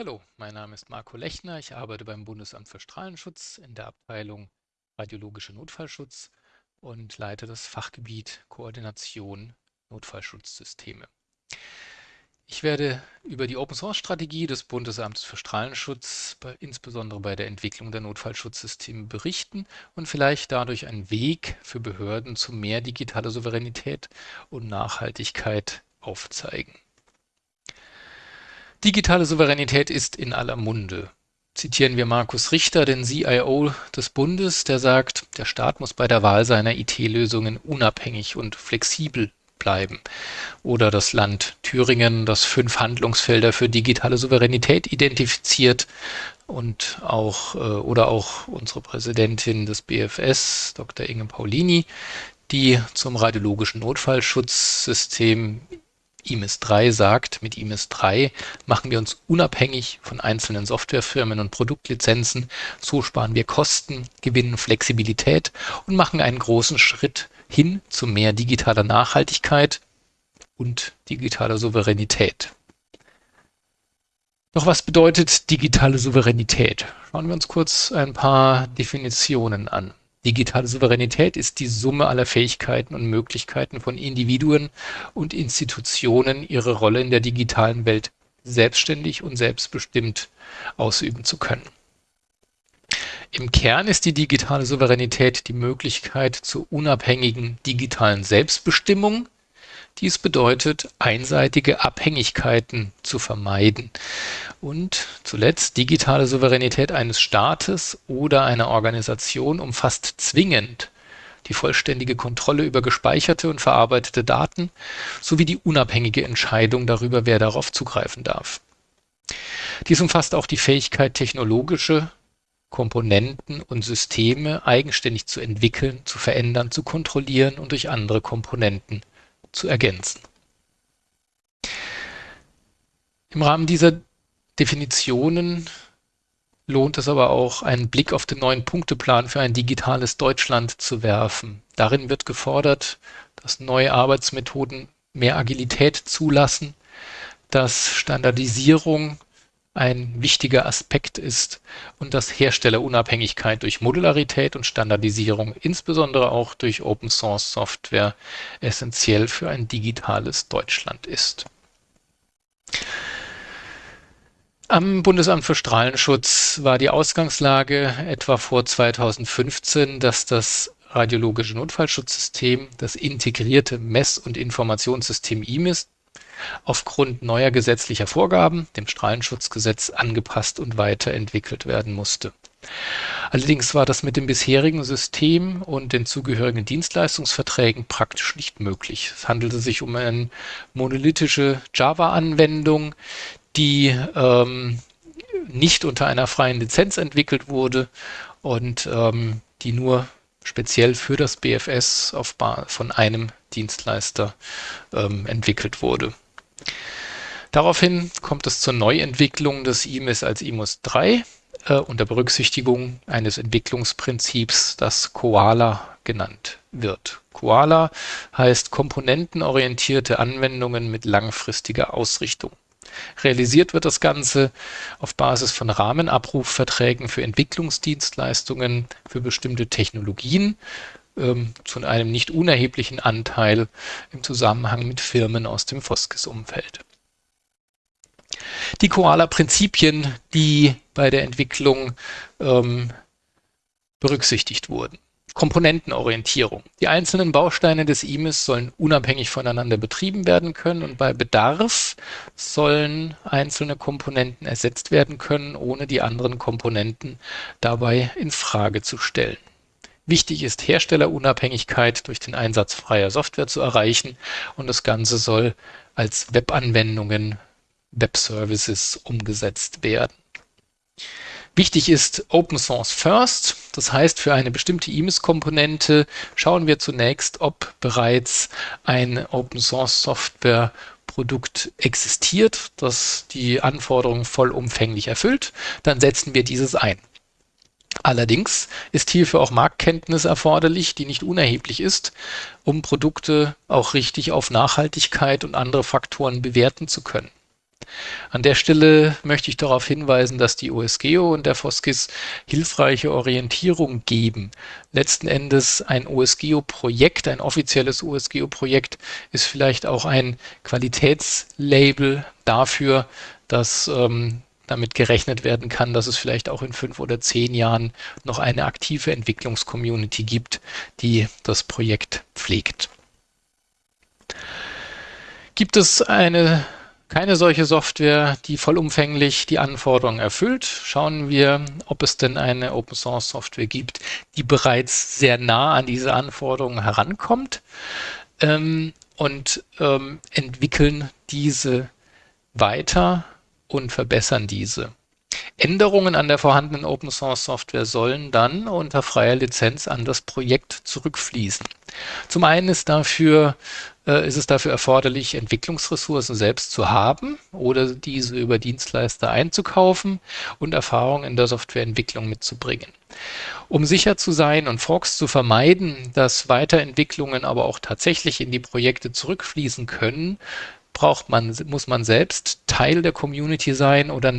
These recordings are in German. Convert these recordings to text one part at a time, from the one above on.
Hallo, mein Name ist Marco Lechner. Ich arbeite beim Bundesamt für Strahlenschutz in der Abteilung Radiologische Notfallschutz und leite das Fachgebiet Koordination Notfallschutzsysteme. Ich werde über die Open-Source-Strategie des Bundesamts für Strahlenschutz, insbesondere bei der Entwicklung der Notfallschutzsysteme, berichten und vielleicht dadurch einen Weg für Behörden zu mehr digitaler Souveränität und Nachhaltigkeit aufzeigen. Digitale Souveränität ist in aller Munde. Zitieren wir Markus Richter, den CIO des Bundes, der sagt, der Staat muss bei der Wahl seiner IT-Lösungen unabhängig und flexibel bleiben. Oder das Land Thüringen, das fünf Handlungsfelder für digitale Souveränität identifiziert und auch, äh, oder auch unsere Präsidentin des BFS, Dr. Inge Paulini, die zum radiologischen Notfallschutzsystem IMIS 3 sagt, mit IMIS 3 machen wir uns unabhängig von einzelnen Softwarefirmen und Produktlizenzen. So sparen wir Kosten, gewinnen Flexibilität und machen einen großen Schritt hin zu mehr digitaler Nachhaltigkeit und digitaler Souveränität. Doch was bedeutet digitale Souveränität? Schauen wir uns kurz ein paar Definitionen an. Digitale Souveränität ist die Summe aller Fähigkeiten und Möglichkeiten von Individuen und Institutionen, ihre Rolle in der digitalen Welt selbstständig und selbstbestimmt ausüben zu können. Im Kern ist die digitale Souveränität die Möglichkeit zur unabhängigen digitalen Selbstbestimmung dies bedeutet, einseitige Abhängigkeiten zu vermeiden. Und zuletzt, digitale Souveränität eines Staates oder einer Organisation umfasst zwingend die vollständige Kontrolle über gespeicherte und verarbeitete Daten sowie die unabhängige Entscheidung darüber, wer darauf zugreifen darf. Dies umfasst auch die Fähigkeit, technologische Komponenten und Systeme eigenständig zu entwickeln, zu verändern, zu kontrollieren und durch andere Komponenten zu ergänzen. Im Rahmen dieser Definitionen lohnt es aber auch, einen Blick auf den neuen Punkteplan für ein digitales Deutschland zu werfen. Darin wird gefordert, dass neue Arbeitsmethoden mehr Agilität zulassen, dass Standardisierung ein wichtiger Aspekt ist und dass Herstellerunabhängigkeit durch Modularität und Standardisierung, insbesondere auch durch Open-Source-Software, essentiell für ein digitales Deutschland ist. Am Bundesamt für Strahlenschutz war die Ausgangslage etwa vor 2015, dass das radiologische Notfallschutzsystem, das integrierte Mess- und Informationssystem IMIS, aufgrund neuer gesetzlicher Vorgaben, dem Strahlenschutzgesetz, angepasst und weiterentwickelt werden musste. Allerdings war das mit dem bisherigen System und den zugehörigen Dienstleistungsverträgen praktisch nicht möglich. Es handelte sich um eine monolithische Java-Anwendung, die ähm, nicht unter einer freien Lizenz entwickelt wurde und ähm, die nur speziell für das BFS auf von einem Dienstleister ähm, entwickelt wurde. Daraufhin kommt es zur Neuentwicklung des IMIS als IMUS 3 äh, unter Berücksichtigung eines Entwicklungsprinzips, das Koala genannt wird. Koala heißt komponentenorientierte Anwendungen mit langfristiger Ausrichtung. Realisiert wird das Ganze auf Basis von Rahmenabrufverträgen für Entwicklungsdienstleistungen für bestimmte Technologien ähm, zu einem nicht unerheblichen Anteil im Zusammenhang mit Firmen aus dem Foskis-Umfeld. Die Koala-Prinzipien, die bei der Entwicklung ähm, berücksichtigt wurden. Komponentenorientierung. Die einzelnen Bausteine des IMIS sollen unabhängig voneinander betrieben werden können und bei Bedarf sollen einzelne Komponenten ersetzt werden können, ohne die anderen Komponenten dabei in Frage zu stellen. Wichtig ist Herstellerunabhängigkeit durch den Einsatz freier Software zu erreichen und das Ganze soll als Webanwendungen, Web-Services umgesetzt werden. Wichtig ist Open Source First. Das heißt, für eine bestimmte IMIS-Komponente schauen wir zunächst, ob bereits ein Open Source Software Produkt existiert, das die Anforderungen vollumfänglich erfüllt. Dann setzen wir dieses ein. Allerdings ist hierfür auch Marktkenntnis erforderlich, die nicht unerheblich ist, um Produkte auch richtig auf Nachhaltigkeit und andere Faktoren bewerten zu können. An der Stelle möchte ich darauf hinweisen, dass die OSGeo und der FOSGIS hilfreiche Orientierung geben. Letzten Endes ein OSGeo-Projekt, ein offizielles OSGeo-Projekt ist vielleicht auch ein Qualitätslabel dafür, dass ähm, damit gerechnet werden kann, dass es vielleicht auch in fünf oder zehn Jahren noch eine aktive Entwicklungscommunity gibt, die das Projekt pflegt. Gibt es eine keine solche Software, die vollumfänglich die Anforderungen erfüllt. Schauen wir, ob es denn eine Open Source Software gibt, die bereits sehr nah an diese Anforderungen herankommt ähm, und ähm, entwickeln diese weiter und verbessern diese. Änderungen an der vorhandenen Open Source Software sollen dann unter freier Lizenz an das Projekt zurückfließen. Zum einen ist dafür äh, ist es dafür erforderlich, Entwicklungsressourcen selbst zu haben oder diese über Dienstleister einzukaufen und Erfahrung in der Softwareentwicklung mitzubringen. Um sicher zu sein und Forks zu vermeiden, dass Weiterentwicklungen aber auch tatsächlich in die Projekte zurückfließen können, braucht man, muss man selbst Teil der Community sein oder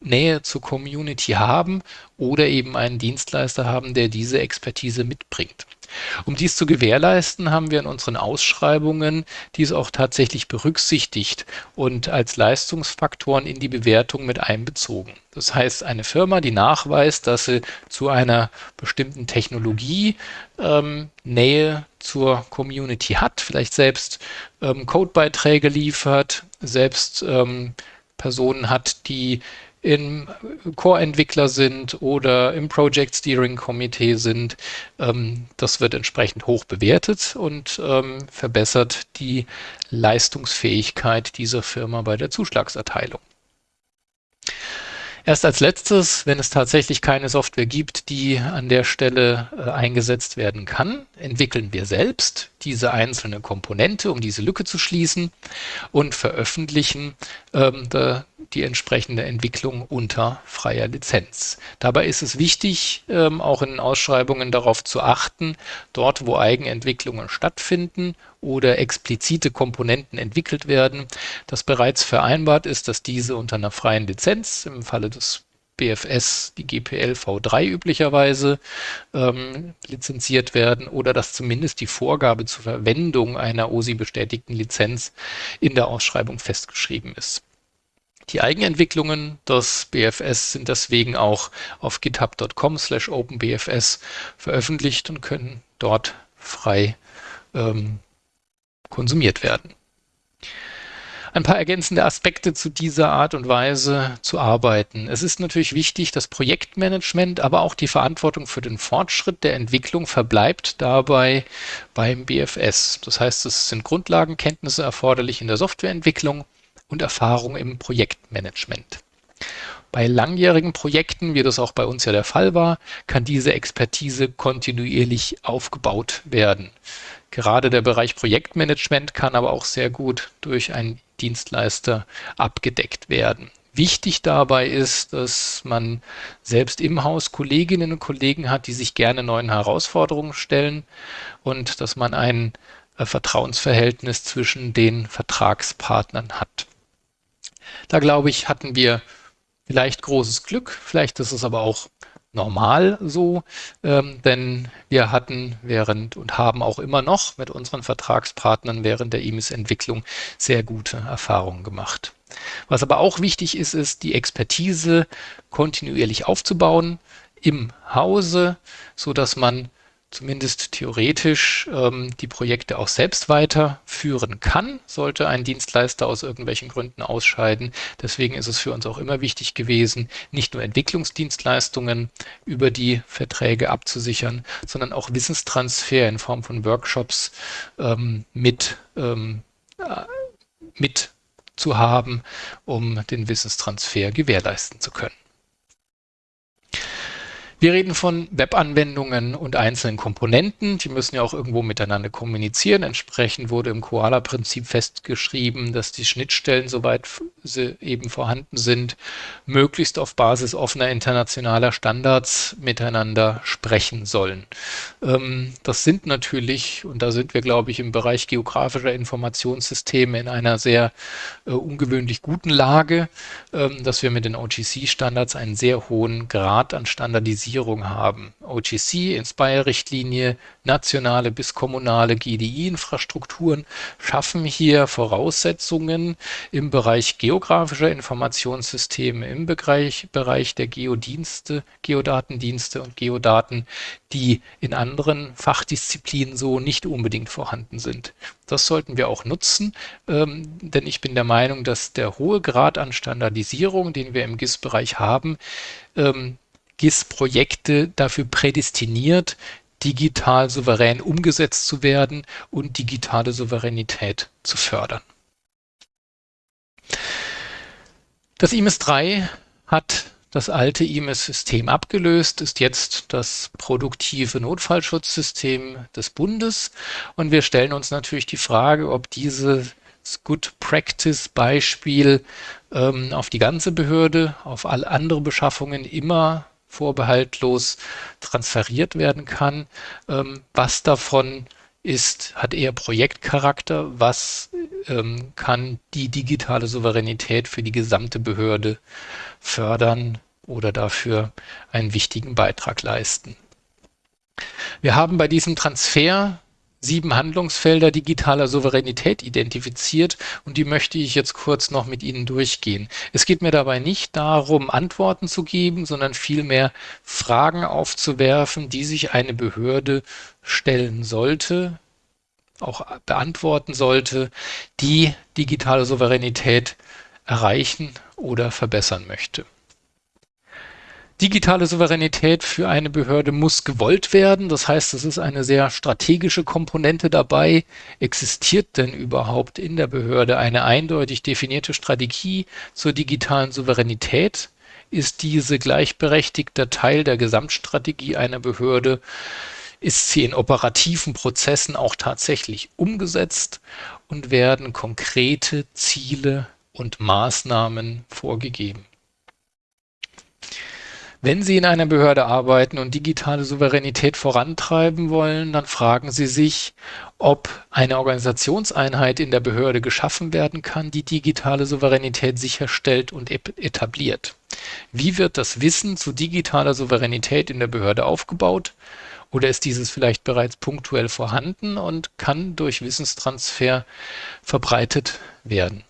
Nähe zur Community haben oder eben einen Dienstleister haben, der diese Expertise mitbringt. Um dies zu gewährleisten, haben wir in unseren Ausschreibungen dies auch tatsächlich berücksichtigt und als Leistungsfaktoren in die Bewertung mit einbezogen. Das heißt, eine Firma, die nachweist, dass sie zu einer bestimmten Technologie ähm, Nähe zur Community hat, vielleicht selbst ähm, Codebeiträge liefert, selbst ähm, Personen hat, die im Core-Entwickler sind oder im Project Steering Komitee sind. Ähm, das wird entsprechend hoch bewertet und ähm, verbessert die Leistungsfähigkeit dieser Firma bei der Zuschlagserteilung. Erst als letztes, wenn es tatsächlich keine Software gibt, die an der Stelle äh, eingesetzt werden kann, entwickeln wir selbst diese einzelne Komponente, um diese Lücke zu schließen und veröffentlichen ähm, die entsprechende Entwicklung unter freier Lizenz. Dabei ist es wichtig, ähm, auch in Ausschreibungen darauf zu achten, dort wo Eigenentwicklungen stattfinden oder explizite Komponenten entwickelt werden, dass bereits vereinbart ist, dass diese unter einer freien Lizenz im Falle des BFS, die GPL V3 üblicherweise ähm, lizenziert werden oder dass zumindest die Vorgabe zur Verwendung einer OSI-bestätigten Lizenz in der Ausschreibung festgeschrieben ist. Die Eigenentwicklungen des BFS sind deswegen auch auf github.com slash openbfs veröffentlicht und können dort frei ähm, konsumiert werden. Ein paar ergänzende Aspekte zu dieser Art und Weise zu arbeiten. Es ist natürlich wichtig, das Projektmanagement, aber auch die Verantwortung für den Fortschritt der Entwicklung verbleibt dabei beim BFS. Das heißt, es sind Grundlagenkenntnisse erforderlich in der Softwareentwicklung und Erfahrung im Projektmanagement. Bei langjährigen Projekten, wie das auch bei uns ja der Fall war, kann diese Expertise kontinuierlich aufgebaut werden. Gerade der Bereich Projektmanagement kann aber auch sehr gut durch einen Dienstleister abgedeckt werden. Wichtig dabei ist, dass man selbst im Haus Kolleginnen und Kollegen hat, die sich gerne neuen Herausforderungen stellen und dass man ein äh, Vertrauensverhältnis zwischen den Vertragspartnern hat. Da glaube ich, hatten wir vielleicht großes Glück, vielleicht ist es aber auch normal so, ähm, denn wir hatten während und haben auch immer noch mit unseren Vertragspartnern während der EMIS-Entwicklung sehr gute Erfahrungen gemacht. Was aber auch wichtig ist, ist die Expertise kontinuierlich aufzubauen im Hause, so dass man zumindest theoretisch ähm, die Projekte auch selbst weiterführen kann, sollte ein Dienstleister aus irgendwelchen Gründen ausscheiden. Deswegen ist es für uns auch immer wichtig gewesen, nicht nur Entwicklungsdienstleistungen über die Verträge abzusichern, sondern auch Wissenstransfer in Form von Workshops ähm, mit, ähm, äh, mit zu haben, um den Wissenstransfer gewährleisten zu können. Wir reden von Webanwendungen und einzelnen Komponenten. Die müssen ja auch irgendwo miteinander kommunizieren. Entsprechend wurde im Koala-Prinzip festgeschrieben, dass die Schnittstellen, soweit sie eben vorhanden sind, möglichst auf Basis offener internationaler Standards miteinander sprechen sollen. Ähm, das sind natürlich, und da sind wir, glaube ich, im Bereich geografischer Informationssysteme in einer sehr äh, ungewöhnlich guten Lage, ähm, dass wir mit den OGC-Standards einen sehr hohen Grad an Standardisierung Zertifizierung haben. OGC, Inspire-Richtlinie, nationale bis kommunale GDI-Infrastrukturen schaffen hier Voraussetzungen im Bereich geografischer Informationssysteme, im Bereich, Bereich der Geodienste, Geodatendienste und Geodaten, die in anderen Fachdisziplinen so nicht unbedingt vorhanden sind. Das sollten wir auch nutzen, ähm, denn ich bin der Meinung, dass der hohe Grad an Standardisierung, den wir im GIS-Bereich haben, ähm, GIS-Projekte dafür prädestiniert, digital souverän umgesetzt zu werden und digitale Souveränität zu fördern. Das IMS 3 hat das alte IMS-System abgelöst, ist jetzt das produktive Notfallschutzsystem des Bundes. Und wir stellen uns natürlich die Frage, ob dieses Good Practice Beispiel ähm, auf die ganze Behörde, auf alle andere Beschaffungen immer vorbehaltlos transferiert werden kann. Ähm, was davon ist, hat eher Projektcharakter, was ähm, kann die digitale Souveränität für die gesamte Behörde fördern oder dafür einen wichtigen Beitrag leisten. Wir haben bei diesem Transfer sieben Handlungsfelder digitaler Souveränität identifiziert und die möchte ich jetzt kurz noch mit Ihnen durchgehen. Es geht mir dabei nicht darum, Antworten zu geben, sondern vielmehr Fragen aufzuwerfen, die sich eine Behörde stellen sollte, auch beantworten sollte, die digitale Souveränität erreichen oder verbessern möchte. Digitale Souveränität für eine Behörde muss gewollt werden. Das heißt, es ist eine sehr strategische Komponente dabei. Existiert denn überhaupt in der Behörde eine eindeutig definierte Strategie zur digitalen Souveränität? Ist diese gleichberechtigter Teil der Gesamtstrategie einer Behörde? Ist sie in operativen Prozessen auch tatsächlich umgesetzt und werden konkrete Ziele und Maßnahmen vorgegeben? Wenn Sie in einer Behörde arbeiten und digitale Souveränität vorantreiben wollen, dann fragen Sie sich, ob eine Organisationseinheit in der Behörde geschaffen werden kann, die digitale Souveränität sicherstellt und etabliert. Wie wird das Wissen zu digitaler Souveränität in der Behörde aufgebaut? Oder ist dieses vielleicht bereits punktuell vorhanden und kann durch Wissenstransfer verbreitet werden?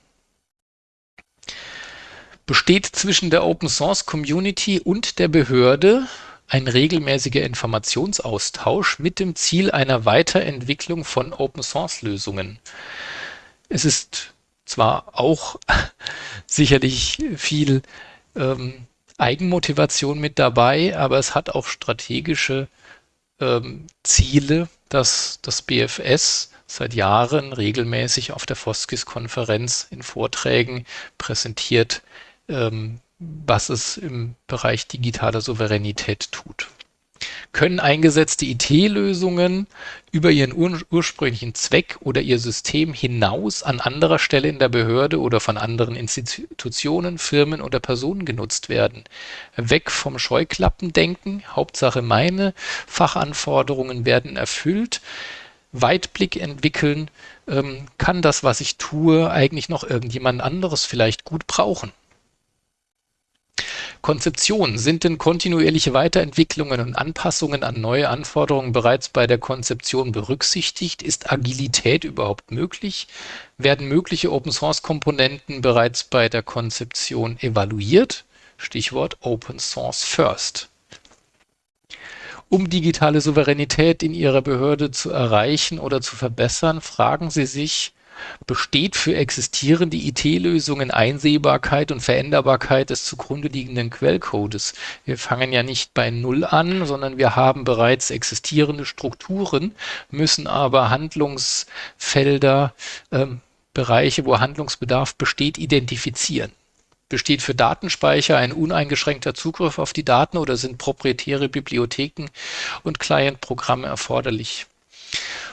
Besteht zwischen der Open Source Community und der Behörde ein regelmäßiger Informationsaustausch mit dem Ziel einer Weiterentwicklung von Open Source Lösungen. Es ist zwar auch sicherlich viel ähm, Eigenmotivation mit dabei, aber es hat auch strategische ähm, Ziele, dass das BFS seit Jahren regelmäßig auf der Foskis-Konferenz in Vorträgen präsentiert, was es im Bereich digitaler Souveränität tut. Können eingesetzte IT-Lösungen über ihren ur ursprünglichen Zweck oder ihr System hinaus an anderer Stelle in der Behörde oder von anderen Institutionen, Firmen oder Personen genutzt werden? Weg vom Scheuklappendenken, Hauptsache meine Fachanforderungen werden erfüllt, Weitblick entwickeln, ähm, kann das, was ich tue, eigentlich noch irgendjemand anderes vielleicht gut brauchen? Konzeption. Sind denn kontinuierliche Weiterentwicklungen und Anpassungen an neue Anforderungen bereits bei der Konzeption berücksichtigt? Ist Agilität überhaupt möglich? Werden mögliche Open-Source-Komponenten bereits bei der Konzeption evaluiert? Stichwort Open Source First. Um digitale Souveränität in Ihrer Behörde zu erreichen oder zu verbessern, fragen Sie sich, besteht für existierende IT-Lösungen Einsehbarkeit und Veränderbarkeit des zugrunde liegenden Quellcodes. Wir fangen ja nicht bei Null an, sondern wir haben bereits existierende Strukturen, müssen aber Handlungsfelder, ähm, Bereiche, wo Handlungsbedarf besteht, identifizieren. Besteht für Datenspeicher ein uneingeschränkter Zugriff auf die Daten oder sind proprietäre Bibliotheken und Client-Programme erforderlich?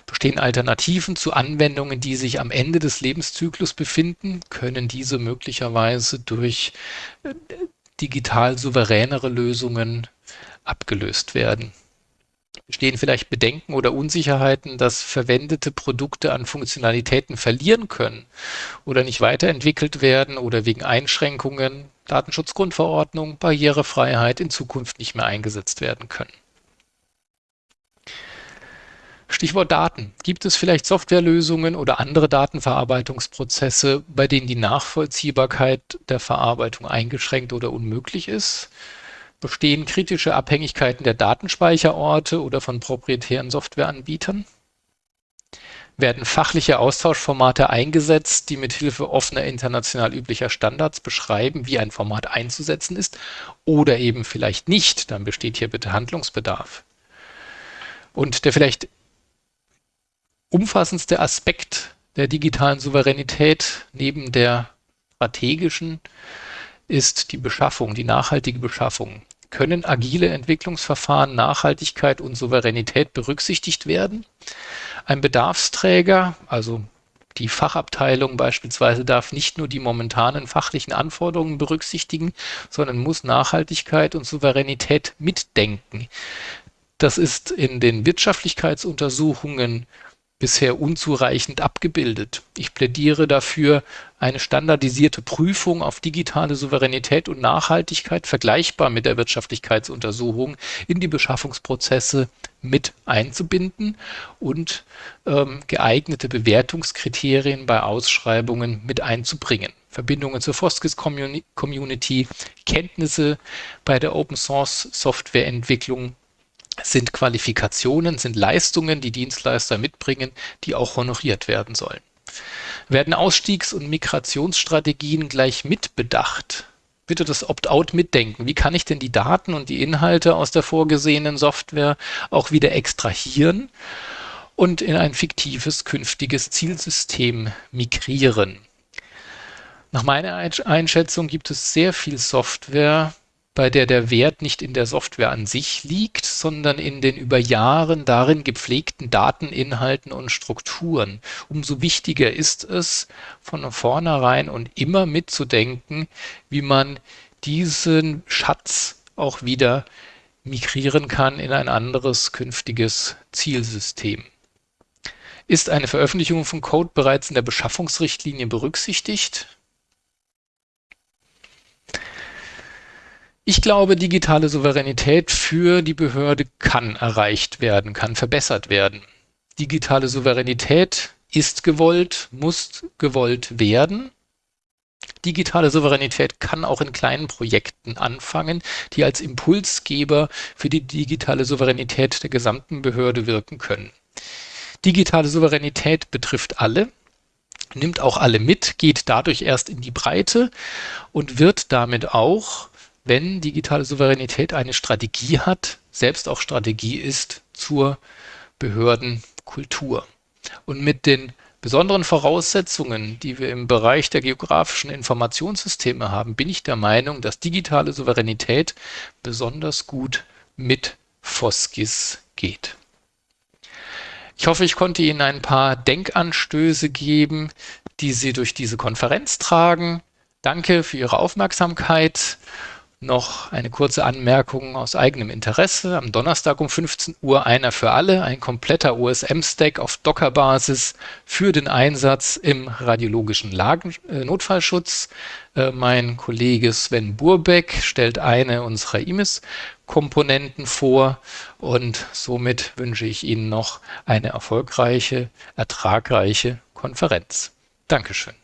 Bestehen Alternativen zu Anwendungen, die sich am Ende des Lebenszyklus befinden? Können diese möglicherweise durch äh, digital souveränere Lösungen abgelöst werden? Bestehen vielleicht Bedenken oder Unsicherheiten, dass verwendete Produkte an Funktionalitäten verlieren können oder nicht weiterentwickelt werden oder wegen Einschränkungen, Datenschutzgrundverordnung, Barrierefreiheit in Zukunft nicht mehr eingesetzt werden können? Stichwort Daten. Gibt es vielleicht Softwarelösungen oder andere Datenverarbeitungsprozesse, bei denen die Nachvollziehbarkeit der Verarbeitung eingeschränkt oder unmöglich ist? Bestehen kritische Abhängigkeiten der Datenspeicherorte oder von proprietären Softwareanbietern? Werden fachliche Austauschformate eingesetzt, die mithilfe offener international üblicher Standards beschreiben, wie ein Format einzusetzen ist oder eben vielleicht nicht? Dann besteht hier bitte Handlungsbedarf. Und der vielleicht umfassendste Aspekt der digitalen Souveränität neben der strategischen ist die Beschaffung, die nachhaltige Beschaffung. Können agile Entwicklungsverfahren, Nachhaltigkeit und Souveränität berücksichtigt werden? Ein Bedarfsträger, also die Fachabteilung beispielsweise darf nicht nur die momentanen fachlichen Anforderungen berücksichtigen, sondern muss Nachhaltigkeit und Souveränität mitdenken. Das ist in den Wirtschaftlichkeitsuntersuchungen bisher unzureichend abgebildet. Ich plädiere dafür, eine standardisierte Prüfung auf digitale Souveränität und Nachhaltigkeit vergleichbar mit der Wirtschaftlichkeitsuntersuchung in die Beschaffungsprozesse mit einzubinden und ähm, geeignete Bewertungskriterien bei Ausschreibungen mit einzubringen. Verbindungen zur Foskis Community, Kenntnisse bei der Open Source Softwareentwicklung sind Qualifikationen, sind Leistungen, die Dienstleister mitbringen, die auch honoriert werden sollen. Werden Ausstiegs- und Migrationsstrategien gleich mitbedacht? Bitte das Opt-out mitdenken. Wie kann ich denn die Daten und die Inhalte aus der vorgesehenen Software auch wieder extrahieren und in ein fiktives künftiges Zielsystem migrieren? Nach meiner Einschätzung gibt es sehr viel Software, bei der der Wert nicht in der Software an sich liegt, sondern in den über Jahren darin gepflegten Dateninhalten und Strukturen. Umso wichtiger ist es, von vornherein und immer mitzudenken, wie man diesen Schatz auch wieder migrieren kann in ein anderes künftiges Zielsystem. Ist eine Veröffentlichung von Code bereits in der Beschaffungsrichtlinie berücksichtigt? Ich glaube, digitale Souveränität für die Behörde kann erreicht werden, kann verbessert werden. Digitale Souveränität ist gewollt, muss gewollt werden. Digitale Souveränität kann auch in kleinen Projekten anfangen, die als Impulsgeber für die digitale Souveränität der gesamten Behörde wirken können. Digitale Souveränität betrifft alle, nimmt auch alle mit, geht dadurch erst in die Breite und wird damit auch wenn digitale Souveränität eine Strategie hat, selbst auch Strategie ist zur Behördenkultur. Und mit den besonderen Voraussetzungen, die wir im Bereich der geografischen Informationssysteme haben, bin ich der Meinung, dass digitale Souveränität besonders gut mit FOSGIS geht. Ich hoffe, ich konnte Ihnen ein paar Denkanstöße geben, die Sie durch diese Konferenz tragen. Danke für Ihre Aufmerksamkeit noch eine kurze Anmerkung aus eigenem Interesse. Am Donnerstag um 15 Uhr einer für alle, ein kompletter OSM-Stack auf Docker-Basis für den Einsatz im radiologischen Lagen äh, Notfallschutz. Äh, mein Kollege Sven Burbeck stellt eine unserer IMIS-Komponenten vor und somit wünsche ich Ihnen noch eine erfolgreiche, ertragreiche Konferenz. Dankeschön.